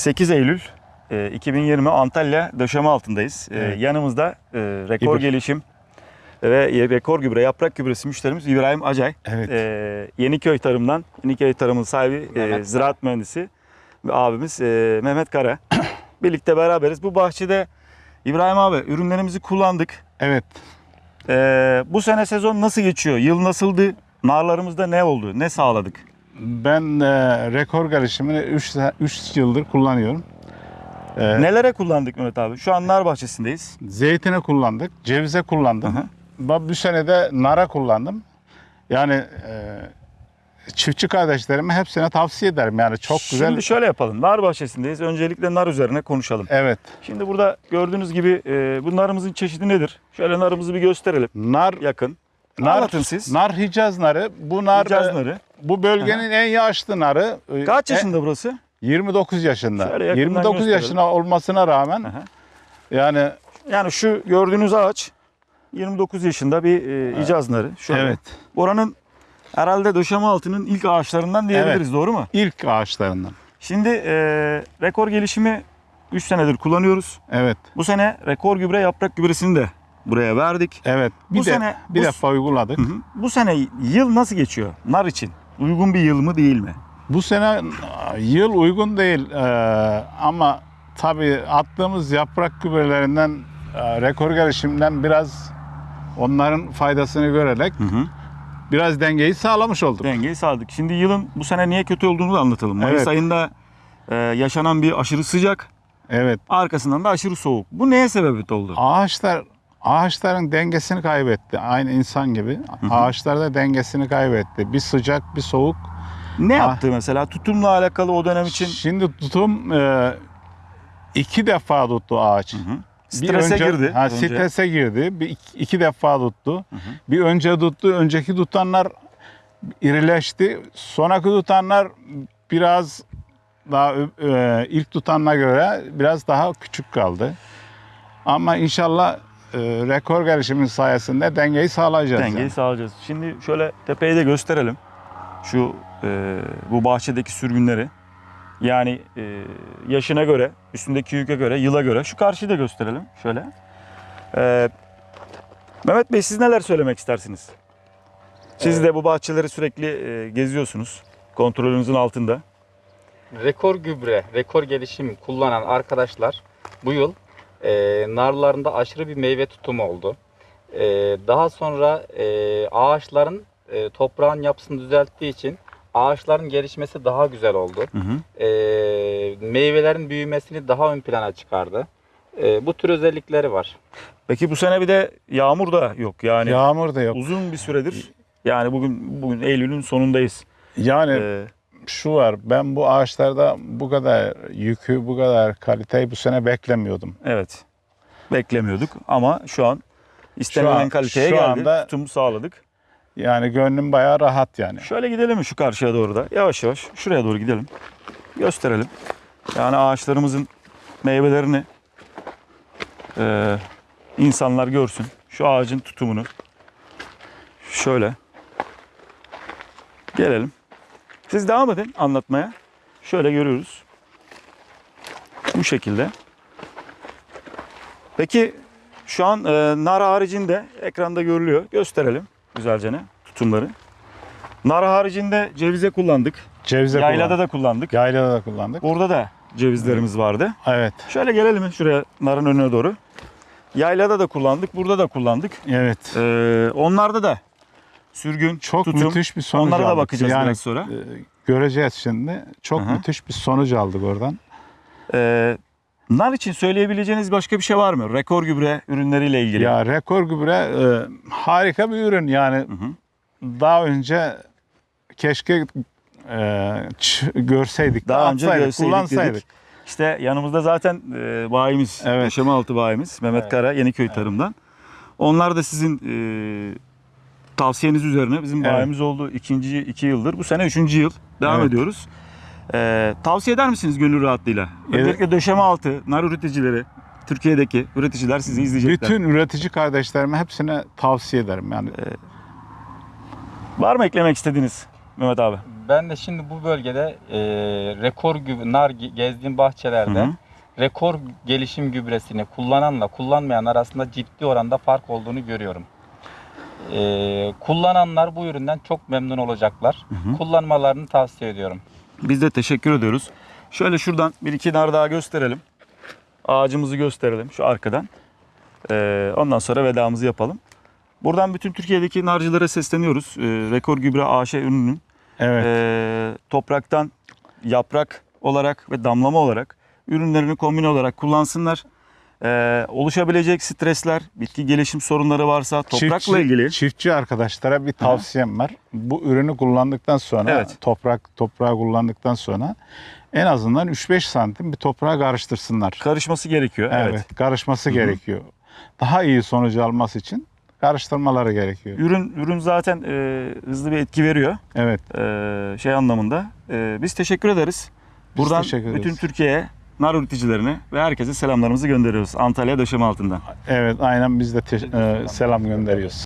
8 Eylül e, 2020 Antalya döşeme altındayız. E, Evet. Yanımızda e, rekor İbir. gelişim ve rekor gübre, yaprak gübresi müşterimiz İbrahim Acay. Evet. E, Yeniköy Tarım'dan, Yeniköy Tarım'ın sahibi, e, Mehmet ziraat mühendisi ve abimiz e, Mehmet Kara. Birlikte beraberiz. Bu bahçede İbrahim abi ürünlerimizi kullandık. Evet. E, bu sene sezon nasıl geçiyor? Yıl nasıldı? Narlarımızda ne oldu? Ne sağladık? Ben e, rekor 3 3 yıldır kullanıyorum. E, Nelere kullandık Mehmet abi? Şu an nar bahçesindeyiz. Zeytine kullandık, cevize kullandım. Hı hı. Ben Bu sene de nara kullandım. Yani e, çiftçi kardeşlerime hepsine tavsiye ederim. Yani çok güzel. Şimdi şöyle yapalım. Nar bahçesindeyiz. Öncelikle nar üzerine konuşalım. Evet. Şimdi burada gördüğünüz gibi e, bu narımızın çeşidi nedir? Şöyle narımızı bir gösterelim. Nar Yakın. Nar Anlatın siz. Nar Hicaz narı. Bu nar Hicaz e, narı. bu bölgenin en yaşlı narı. E, Kaç e, yaşında burası? 29 yaşında. Şöyle yakından 29 gösterelim. yaşına olmasına rağmen Aha. yani Yani şu gördüğünüz ağaç 29 yaşında bir e, icaz narı. Şöyle. evet Oranın herhalde döşeme altının ilk ağaçlarından diyebiliriz. Doğru mu? ilk ağaçlarından. Şimdi e, rekor gelişimi 3 senedir kullanıyoruz. Evet. Bu sene rekor gübre yaprak gübresini de buraya verdik. Evet. Bir Bu de sene- bir bu- defa uyguladık. Hı hı. Bu sene yıl nasıl geçiyor nar için? Uygun bir yıl mı değil mi? Bu sene yıl uygun değil Ee, ama tabii attığımız yaprak gübrelerinden e, rekor gelişimden biraz onların faydasını görerek Hı hı. biraz dengeyi sağlamış olduk. Dengeyi sağladık. Şimdi yılın bu sene niye kötü olduğunu da anlatalım. Mayıs Evet. ayında e, yaşanan bir aşırı sıcak, Evet. arkasından da aşırı soğuk. Bu neye sebebiyet oldu? Ağaçlar ağaçların dengesini kaybetti. Aynı insan gibi. Ağaçlar da dengesini kaybetti. Bir sıcak, bir soğuk. Ne Ah. yaptı mesela? Tutumla alakalı o dönem için Şimdi tutum e, iki defa tuttu ağaç. Hı. Bir strese önce- girdi. Ha, önce. strese girdi. Bir iki, iki defa tuttu. Bir önce tuttu. Önceki tutanlar irileşti. Sonraki tutanlar biraz daha e, ilk tutanına göre biraz daha küçük kaldı. Ama inşallah e, rekor gelişimin sayesinde dengeyi sağlayacağız. Dengeyi yani. sağlayacağız. Şimdi şöyle tepeyi de gösterelim. Şu e, bu bahçedeki sürgünleri. Yani e, yaşına göre, üstündeki yüke göre, yıla göre. Şu karşıyı da gösterelim şöyle. E, Mehmet Bey siz neler söylemek istersiniz? Siz de bu bahçeleri sürekli e, geziyorsunuz. Kontrolünüzün altında. Rekor gübre, rekor gelişim kullanan arkadaşlar bu yıl e, narlarında aşırı bir meyve tutumu oldu. E, daha sonra e, ağaçların e, toprağın yapısını düzelttiği için ağaçların gelişmesi daha güzel oldu. Hı hı. E, meyvelerin büyümesini daha ön plana çıkardı. E, bu tür özellikleri var. Peki bu sene bir de yağmur da yok. Yani Yağmur da yok. uzun bir süredir. Yani bugün bugün Eylül'ün sonundayız. Yani E, şu var. Ben bu ağaçlarda bu kadar yükü, bu kadar kaliteyi bu sene beklemiyordum. Evet. Beklemiyorduk ama şu an istenilen Şu an- kaliteye şu geldi. anda- Tutum sağladık. Yani gönlüm bayağı rahat yani. Şöyle gidelim mi şu karşıya doğru da? Yavaş yavaş şuraya doğru gidelim. Gösterelim. Yani ağaçlarımızın meyvelerini eee, insanlar görsün. Şu ağacın tutumunu. Şöyle. Gelelim. Siz devam edin anlatmaya. Şöyle görüyoruz. Bu şekilde. Peki şu an e, nar haricinde ekranda görülüyor. Gösterelim güzelce ne tutumları. Nar haricinde cevize kullandık. Cevize Yaylada kullandık. da kullandık. Yaylada da kullandık. Burada da cevizlerimiz vardı. Evet. Şöyle gelelim şuraya narın önüne doğru. Yaylada da kullandık, burada da kullandık. Evet. Ee, onlarda da sürgün, Çok tutum. müthiş bir sonuç Onlara da aldık. bakacağız yani, biraz sonra. e, göreceğiz şimdi. Çok Hı hı. müthiş bir sonuç aldık oradan. Ee, nar için söyleyebileceğiniz başka bir şey var mı? Rekor gübre ürünleriyle ilgili. Ya rekor gübre e, harika bir ürün yani. Hı hı. Daha önce keşke e, görseydik, Daha önce görseydik kullansaydık. dedik. İşte yanımızda zaten e, bayimiz, Evet. Yaşama Altı bayimiz Mehmet Evet. Kara Yeniköy Tarım'dan. Onlar da sizin e, tavsiyeniz üzerine bizim Evet. bayimiz oldu ikinci iki yıldır. Bu sene üçüncü yıl devam Evet. ediyoruz. E, tavsiye eder misiniz gönül rahatlığıyla? Evet. Özellikle döşeme altı, nar üreticileri, Türkiye'deki üreticiler sizi izleyecekler. Bütün üretici kardeşlerime hepsine tavsiye ederim. Yani Var mı eklemek istediğiniz Mehmet abi? ben de şimdi bu bölgede e, rekor gübre, nar ge- gezdiğim bahçelerde Hı hı. rekor gelişim gübresini kullananla kullanmayan arasında ciddi oranda fark olduğunu görüyorum. E, kullananlar bu üründen çok memnun olacaklar. hı. Kullanmalarını tavsiye ediyorum. Biz de teşekkür ediyoruz. Şöyle şuradan bir iki nar daha gösterelim. Ağacımızı gösterelim şu arkadan. Ee, ondan sonra vedamızı yapalım. Buradan bütün Türkiye'deki narcılara sesleniyoruz. Ee, Rekor Gübre AŞ ürününün Evet. ee, topraktan yaprak olarak ve damlama olarak ürünlerini kombine olarak kullansınlar. Ee, oluşabilecek stresler, bitki gelişim sorunları varsa toprakla Çiftçi- ilgili Çiftçi arkadaşlara bir tavsiyem var. Bu ürünü kullandıktan sonra Evet. toprak toprağı kullandıktan sonra en azından 3-5 santim bir toprağa karıştırsınlar. karışması gerekiyor. Evet, evet. karışması gerekiyor. Daha iyi sonucu alması için karıştırmaları gerekiyor. Ürün ürün zaten e, hızlı bir etki veriyor. Evet. e, şey anlamında. E, biz teşekkür ederiz. Biz Buradan teşekkür ederiz. bütün Türkiye'ye nar üreticilerine ve herkese selamlarımızı gönderiyoruz. Antalya döşeme altından. Evet, aynen biz de e, selam gönderiyoruz.